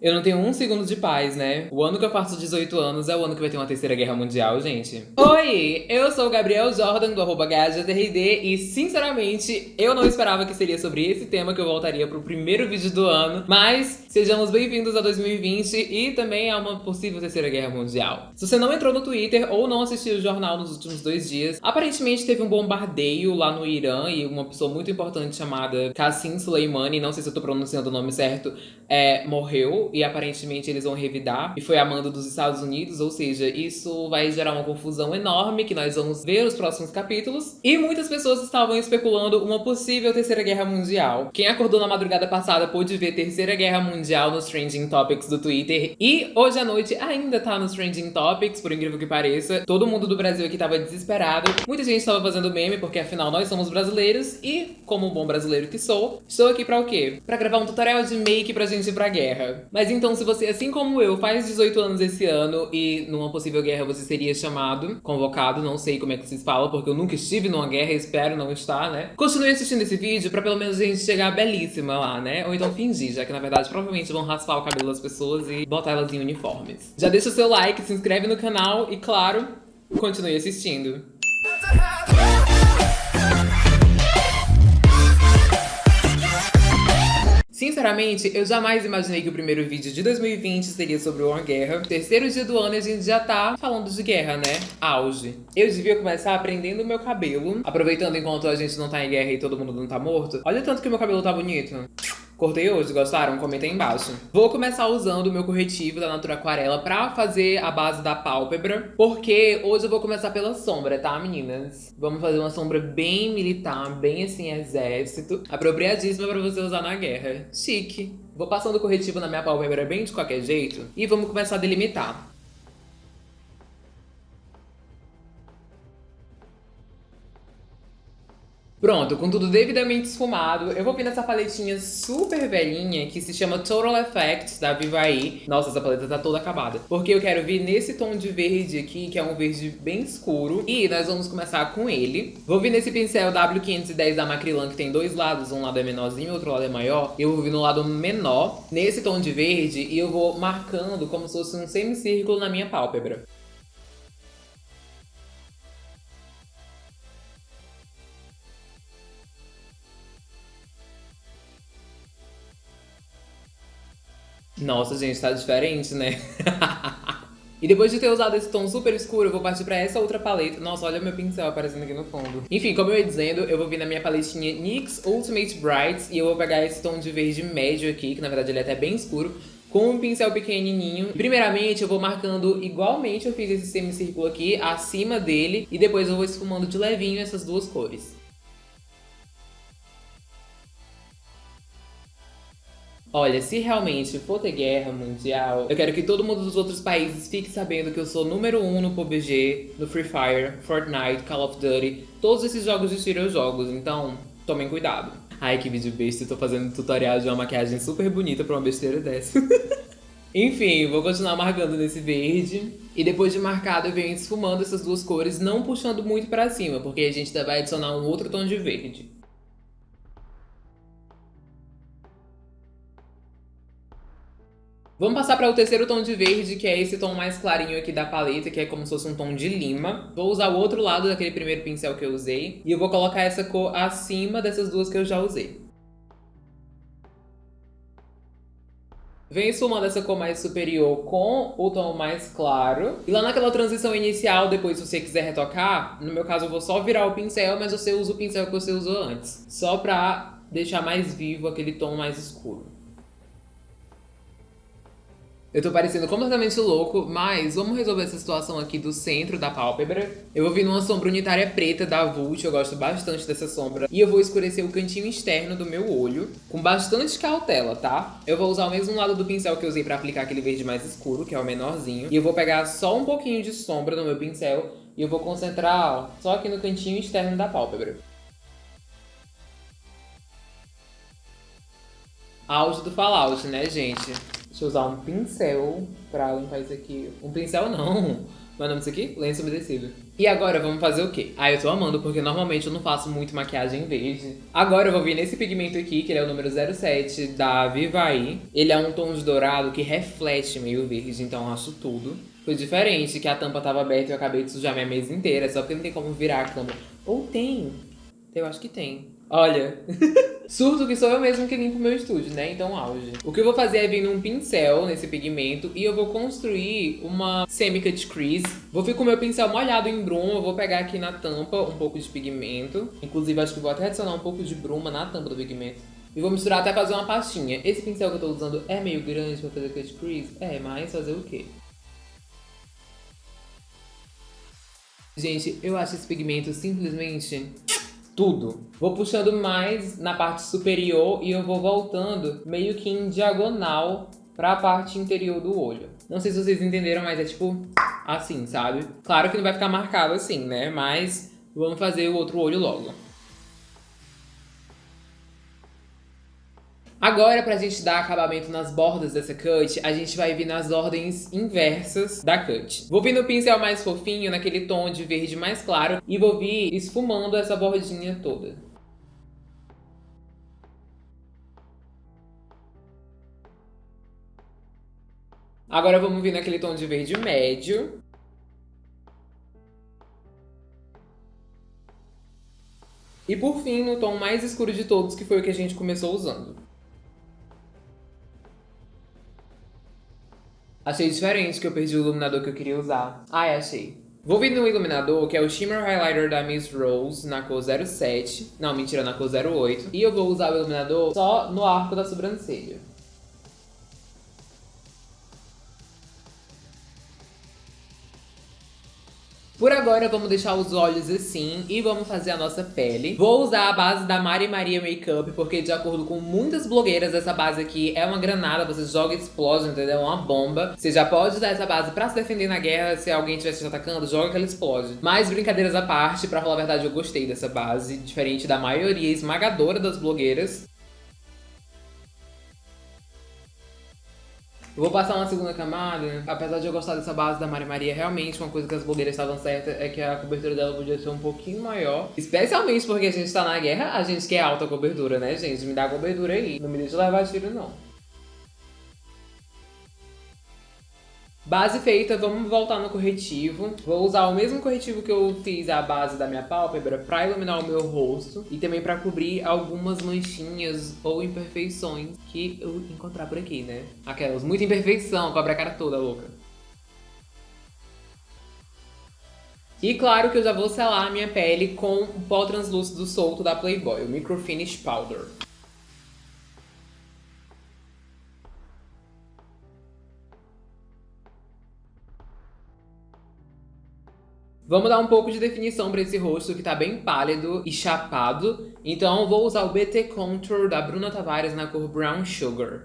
Eu não tenho um segundo de paz, né? O ano que eu faço 18 anos é o ano que vai ter uma terceira guerra mundial, gente. Oi, eu sou o Gabriel Jordan, do arroba e sinceramente, eu não esperava que seria sobre esse tema que eu voltaria pro primeiro vídeo do ano, mas sejamos bem-vindos a 2020 e também a uma possível terceira guerra mundial. Se você não entrou no Twitter ou não assistiu o jornal nos últimos dois dias, aparentemente teve um bombardeio lá no Irã e uma pessoa muito importante chamada Qassim Soleimani, não sei se eu tô pronunciando o nome certo, é, morreu e aparentemente eles vão revidar. E foi a mando dos Estados Unidos, ou seja, isso vai gerar uma confusão enorme que nós vamos ver nos próximos capítulos. E muitas pessoas estavam especulando uma possível terceira guerra mundial. Quem acordou na madrugada passada pôde ver terceira guerra mundial nos trending topics do Twitter. E hoje à noite ainda tá nos trending topics, por incrível que pareça. Todo mundo do Brasil aqui tava desesperado. Muita gente tava fazendo meme, porque afinal nós somos brasileiros. E, como bom brasileiro que sou, estou aqui pra o quê? Pra gravar um tutorial de make pra gente ir pra guerra. Mas mas então, se você, assim como eu, faz 18 anos esse ano e numa possível guerra você seria chamado, convocado, não sei como é que vocês falam, porque eu nunca estive numa guerra e espero não estar, né? Continue assistindo esse vídeo pra pelo menos a gente chegar belíssima lá, né? Ou então fingir, já que na verdade provavelmente vão raspar o cabelo das pessoas e botar elas em uniformes. Já deixa o seu like, se inscreve no canal e, claro, continue assistindo. Sinceramente, eu jamais imaginei que o primeiro vídeo de 2020 seria sobre uma guerra. Terceiro dia do ano e a gente já tá falando de guerra, né? Auge. Eu devia começar aprendendo o meu cabelo, aproveitando enquanto a gente não tá em guerra e todo mundo não tá morto. Olha o tanto que meu cabelo tá bonito. Cortei hoje, gostaram? Comenta aí embaixo. Vou começar usando o meu corretivo da Natura Aquarela pra fazer a base da pálpebra, porque hoje eu vou começar pela sombra, tá, meninas? Vamos fazer uma sombra bem militar, bem assim, exército. Apropriadíssima pra você usar na guerra. Chique. Vou passando o corretivo na minha pálpebra bem de qualquer jeito e vamos começar a delimitar. Pronto, com tudo devidamente esfumado, eu vou vir nessa paletinha super velhinha que se chama Total Effect da Vivaí. Nossa, essa paleta tá toda acabada. Porque eu quero vir nesse tom de verde aqui, que é um verde bem escuro. E nós vamos começar com ele. Vou vir nesse pincel W510 da Macrilan, que tem dois lados. Um lado é menorzinho, e outro lado é maior. Eu vou vir no lado menor, nesse tom de verde, e eu vou marcando como se fosse um semicírculo na minha pálpebra. Nossa, gente, tá diferente, né? E depois de ter usado esse tom super escuro, eu vou partir pra essa outra paleta. Nossa, olha meu pincel aparecendo aqui no fundo. Enfim, como eu ia dizendo, eu vou vir na minha paletinha NYX Ultimate Bright e eu vou pegar esse tom de verde médio aqui, que na verdade ele é até bem escuro, com um pincel pequenininho. Primeiramente, eu vou marcando igualmente eu fiz esse semicírculo aqui, acima dele, e depois eu vou esfumando de levinho essas duas cores. Olha, se realmente for ter guerra mundial, eu quero que todo mundo dos outros países fique sabendo que eu sou número 1 um no PUBG, no Free Fire, Fortnite, Call of Duty, todos esses jogos de tiro eu jogo, então tomem cuidado. Ai, que vídeo besta, eu tô fazendo tutorial de uma maquiagem super bonita pra uma besteira dessa. Enfim, vou continuar marcando nesse verde. E depois de marcado, eu venho esfumando essas duas cores, não puxando muito pra cima, porque a gente vai adicionar um outro tom de verde. Vamos passar para o terceiro tom de verde, que é esse tom mais clarinho aqui da paleta, que é como se fosse um tom de lima. Vou usar o outro lado daquele primeiro pincel que eu usei. E eu vou colocar essa cor acima dessas duas que eu já usei. Vem esfumando essa cor mais superior com o tom mais claro. E lá naquela transição inicial, depois se você quiser retocar, no meu caso eu vou só virar o pincel, mas você usa o pincel que você usou antes. Só pra deixar mais vivo aquele tom mais escuro. Eu tô parecendo completamente louco, mas vamos resolver essa situação aqui do centro da pálpebra. Eu vou vir numa sombra unitária preta da Vult, eu gosto bastante dessa sombra. E eu vou escurecer o cantinho externo do meu olho, com bastante cautela, tá? Eu vou usar o mesmo lado do pincel que eu usei pra aplicar aquele verde mais escuro, que é o menorzinho. E eu vou pegar só um pouquinho de sombra no meu pincel e eu vou concentrar, ó, só aqui no cantinho externo da pálpebra. Auge do Fallout, né, gente? Deixa eu usar um pincel pra limpar isso aqui. Um pincel não, Qual é nome disso aqui? Lenço umedecido. E agora vamos fazer o quê? Ah, eu tô amando, porque normalmente eu não faço muito maquiagem verde. Agora eu vou vir nesse pigmento aqui, que ele é o número 07 da Vivaí. Ele é um tom de dourado que reflete meio verde, então eu acho tudo. Foi diferente, que a tampa tava aberta e eu acabei de sujar minha mesa inteira, só porque não tem como virar a câmera. Ou tem. Eu acho que tem. Olha, surto que sou eu mesmo que limpo meu estúdio, né? Então, auge. O que eu vou fazer é vir num pincel nesse pigmento e eu vou construir uma semi-cut crease. Vou vir com o meu pincel molhado em bruma, vou pegar aqui na tampa um pouco de pigmento. Inclusive, acho que vou até adicionar um pouco de bruma na tampa do pigmento. E vou misturar até fazer uma pastinha. Esse pincel que eu tô usando é meio grande pra fazer cut crease? É, mas fazer o quê? Gente, eu acho esse pigmento simplesmente tudo. Vou puxando mais na parte superior e eu vou voltando meio que em diagonal para a parte interior do olho. Não sei se vocês entenderam, mas é tipo assim, sabe? Claro que não vai ficar marcado assim, né? Mas vamos fazer o outro olho logo. Agora, pra gente dar acabamento nas bordas dessa cut, a gente vai vir nas ordens inversas da cut. Vou vir no pincel mais fofinho, naquele tom de verde mais claro, e vou vir esfumando essa bordinha toda. Agora vamos vir naquele tom de verde médio. E por fim, no tom mais escuro de todos, que foi o que a gente começou usando. Achei diferente que eu perdi o iluminador que eu queria usar. Ai, achei. Vou vir no iluminador, que é o Shimmer Highlighter da Miss Rose, na cor 07. Não, mentira, na cor 08. E eu vou usar o iluminador só no arco da sobrancelha. Por agora, vamos deixar os olhos assim e vamos fazer a nossa pele. Vou usar a base da Mari Maria Makeup, porque de acordo com muitas blogueiras, essa base aqui é uma granada, você joga e explode, entendeu? É uma bomba. Você já pode usar essa base pra se defender na guerra, se alguém estiver te atacando, joga que ela explode. Mas brincadeiras à parte, pra falar a verdade, eu gostei dessa base, diferente da maioria esmagadora das blogueiras. Vou passar uma segunda camada, apesar de eu gostar dessa base da Maria Maria, realmente uma coisa que as blogueiras estavam certas é que a cobertura dela podia ser um pouquinho maior. Especialmente porque a gente tá na guerra, a gente quer alta cobertura, né, gente? Me dá cobertura aí, não me deixa levar tiro, não. Base feita, vamos voltar no corretivo. Vou usar o mesmo corretivo que eu fiz a base da minha pálpebra para iluminar o meu rosto e também para cobrir algumas manchinhas ou imperfeições que eu encontrar por aqui, né? Aquelas, muita imperfeição, cobre a cara toda, louca. E claro que eu já vou selar a minha pele com o pó translúcido solto da Playboy, o Micro Finish Powder. Vamos dar um pouco de definição para esse rosto que tá bem pálido e chapado. Então vou usar o BT Contour da Bruna Tavares na cor Brown Sugar.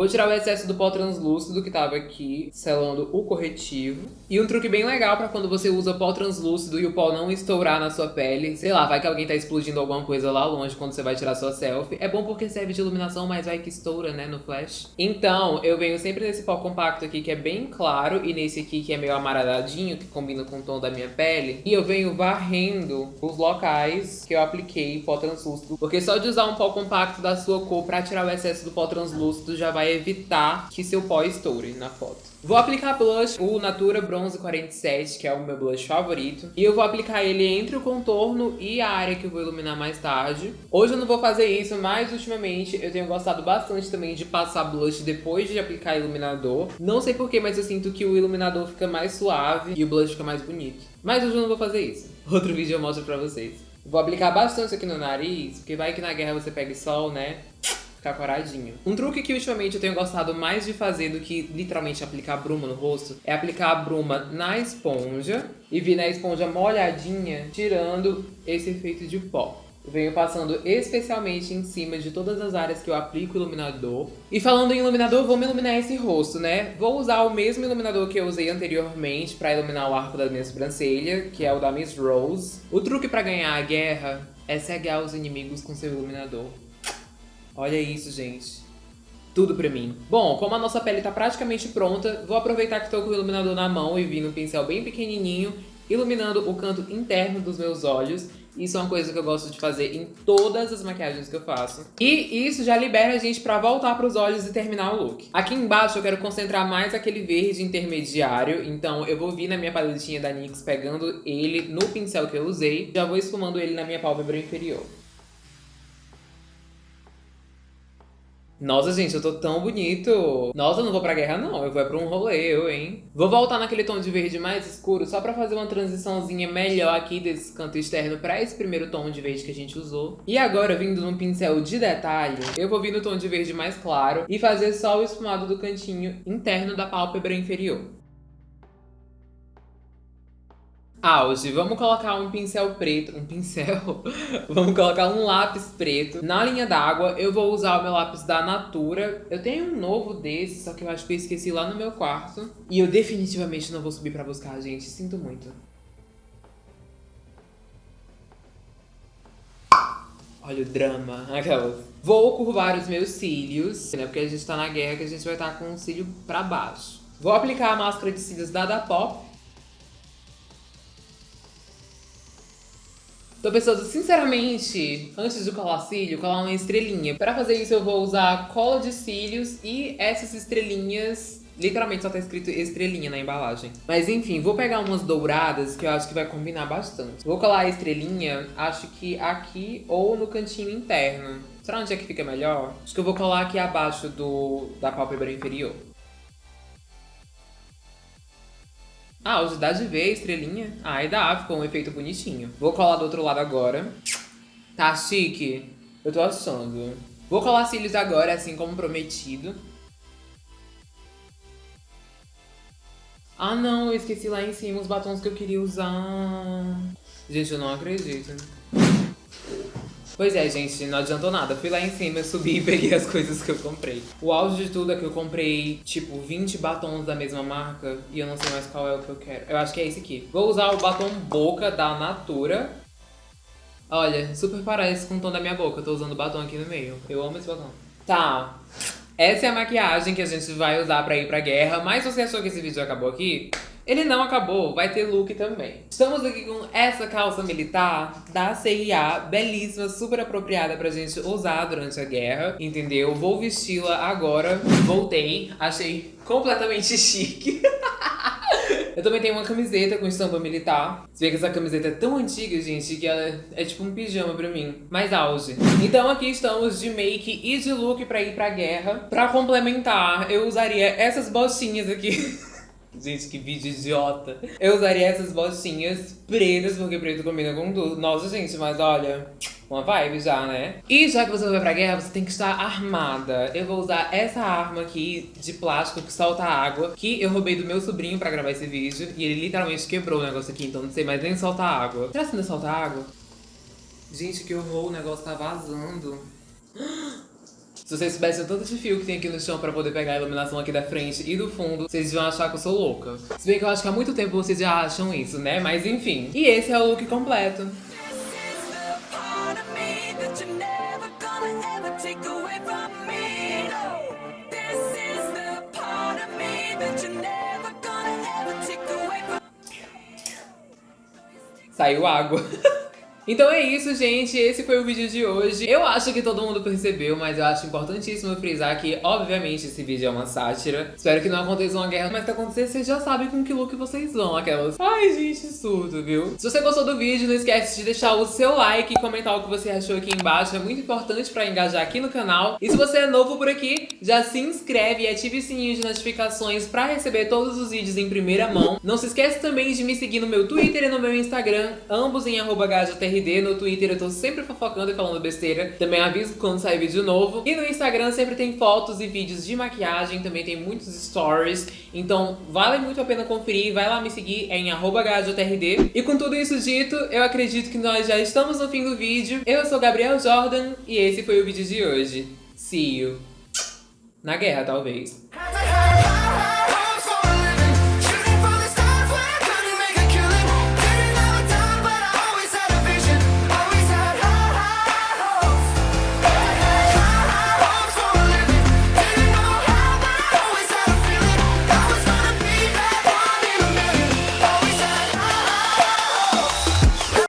Vou tirar o excesso do pó translúcido que tava aqui, selando o corretivo. E um truque bem legal pra quando você usa pó translúcido e o pó não estourar na sua pele. Sei lá, vai que alguém tá explodindo alguma coisa lá longe quando você vai tirar sua selfie. É bom porque serve de iluminação, mas vai que estoura, né, no flash. Então, eu venho sempre nesse pó compacto aqui, que é bem claro, e nesse aqui que é meio amareladinho, que combina com o tom da minha pele. E eu venho varrendo os locais que eu apliquei pó translúcido. Porque só de usar um pó compacto da sua cor pra tirar o excesso do pó translúcido já vai evitar que seu pó estoure na foto. Vou aplicar blush, o Natura Bronze 47, que é o meu blush favorito. E eu vou aplicar ele entre o contorno e a área que eu vou iluminar mais tarde. Hoje eu não vou fazer isso, mas ultimamente eu tenho gostado bastante também de passar blush depois de aplicar iluminador. Não sei porquê, mas eu sinto que o iluminador fica mais suave e o blush fica mais bonito. Mas hoje eu não vou fazer isso. Outro vídeo eu mostro pra vocês. Vou aplicar bastante aqui no nariz, porque vai que na guerra você pegue sol, né? Ficar coradinho. Um truque que ultimamente eu tenho gostado mais de fazer do que literalmente aplicar bruma no rosto é aplicar a bruma na esponja e vir na esponja molhadinha, tirando esse efeito de pó. Eu venho passando especialmente em cima de todas as áreas que eu aplico iluminador. E falando em iluminador, me iluminar esse rosto, né? Vou usar o mesmo iluminador que eu usei anteriormente para iluminar o arco da minha sobrancelha, que é o da Miss Rose. O truque para ganhar a guerra é cegar os inimigos com seu iluminador. Olha isso, gente. Tudo pra mim. Bom, como a nossa pele tá praticamente pronta, vou aproveitar que tô com o iluminador na mão e vim no pincel bem pequenininho, iluminando o canto interno dos meus olhos. Isso é uma coisa que eu gosto de fazer em todas as maquiagens que eu faço. E isso já libera a gente pra voltar pros olhos e terminar o look. Aqui embaixo eu quero concentrar mais aquele verde intermediário, então eu vou vir na minha paletinha da NYX pegando ele no pincel que eu usei, já vou esfumando ele na minha pálpebra inferior. Nossa, gente, eu tô tão bonito. Nossa, eu não vou pra guerra, não. Eu vou pra um rolê, eu, hein? Vou voltar naquele tom de verde mais escuro, só pra fazer uma transiçãozinha melhor aqui desse canto externo pra esse primeiro tom de verde que a gente usou. E agora, vindo num pincel de detalhe, eu vou vir no tom de verde mais claro e fazer só o esfumado do cantinho interno da pálpebra inferior. Auge, vamos colocar um pincel preto, um pincel, vamos colocar um lápis preto na linha d'água. Eu vou usar o meu lápis da Natura. Eu tenho um novo desse, só que eu acho que eu esqueci lá no meu quarto. E eu definitivamente não vou subir pra buscar, gente, sinto muito. Olha o drama, aquelas. Vou curvar os meus cílios, né, porque a gente tá na guerra que a gente vai estar tá com o cílio pra baixo. Vou aplicar a máscara de cílios da Dapop Tô pensando, sinceramente, antes de colar cílio, colar uma estrelinha. Pra fazer isso eu vou usar cola de cílios e essas estrelinhas Literalmente só tá escrito estrelinha na embalagem. Mas enfim, vou pegar umas douradas que eu acho que vai combinar bastante. Vou colar a estrelinha, acho que aqui ou no cantinho interno. Será onde é que fica melhor? Acho que eu vou colar aqui abaixo do, da pálpebra inferior. Ah, dá de ver estrelinha. Ah, e dá, ficou um efeito bonitinho. Vou colar do outro lado agora. Tá chique? Eu tô achando. Vou colar cílios agora, assim como prometido. Ah não, eu esqueci lá em cima os batons que eu queria usar. Gente, eu não acredito. Pois é, gente, não adiantou nada. Fui lá em cima, subi e peguei as coisas que eu comprei. O auge de tudo é que eu comprei, tipo, 20 batons da mesma marca e eu não sei mais qual é o que eu quero. Eu acho que é esse aqui. Vou usar o batom Boca da Natura. Olha, super parece com o tom da minha boca. Eu tô usando batom aqui no meio. Eu amo esse batom. Tá. Essa é a maquiagem que a gente vai usar pra ir pra guerra. Mas você achou que esse vídeo acabou aqui, ele não acabou, vai ter look também. Estamos aqui com essa calça militar da CIA, belíssima, super apropriada pra gente usar durante a guerra, entendeu? Vou vesti-la agora. Voltei, achei completamente chique. Eu também tenho uma camiseta com estampa militar. Você vê que essa camiseta é tão antiga, gente, que ela é tipo um pijama pra mim. Mais auge. Então aqui estamos de make e de look pra ir pra guerra. Pra complementar, eu usaria essas bolsinhas aqui. Gente, que vídeo idiota. Eu usaria essas botinhas pretas, porque preto combina com tudo. Nossa, gente, mas olha, uma vibe já, né? E já que você vai pra guerra, você tem que estar armada. Eu vou usar essa arma aqui de plástico que solta água, que eu roubei do meu sobrinho pra gravar esse vídeo. E ele literalmente quebrou o negócio aqui, então não sei mais nem soltar água. Será que ainda solta água? Gente, que horror, o negócio tá vazando. Se vocês soubessem tanto de fio que tem aqui no chão pra poder pegar a iluminação aqui da frente e do fundo, vocês iam achar que eu sou louca. Se bem que eu acho que há muito tempo vocês já acham isso, né? Mas enfim. E esse é o look completo. Saiu água. Então é isso, gente. Esse foi o vídeo de hoje. Eu acho que todo mundo percebeu, mas eu acho importantíssimo frisar que, obviamente, esse vídeo é uma sátira. Espero que não aconteça uma guerra, mas se acontecer, vocês já sabem com que look vocês vão. Aquelas... Ai, gente, surdo, viu? Se você gostou do vídeo, não esquece de deixar o seu like e comentar o que você achou aqui embaixo. É muito importante pra engajar aqui no canal. E se você é novo por aqui, já se inscreve e ative o sininho de notificações pra receber todos os vídeos em primeira mão. Não se esquece também de me seguir no meu Twitter e no meu Instagram, ambos em arroba no Twitter eu tô sempre fofocando e falando besteira. Também aviso quando sair vídeo novo. E no Instagram sempre tem fotos e vídeos de maquiagem, também tem muitos stories. Então vale muito a pena conferir, vai lá me seguir, é em @gajotrd. E com tudo isso dito, eu acredito que nós já estamos no fim do vídeo. Eu sou Gabriel Jordan e esse foi o vídeo de hoje. See you. Na guerra, talvez.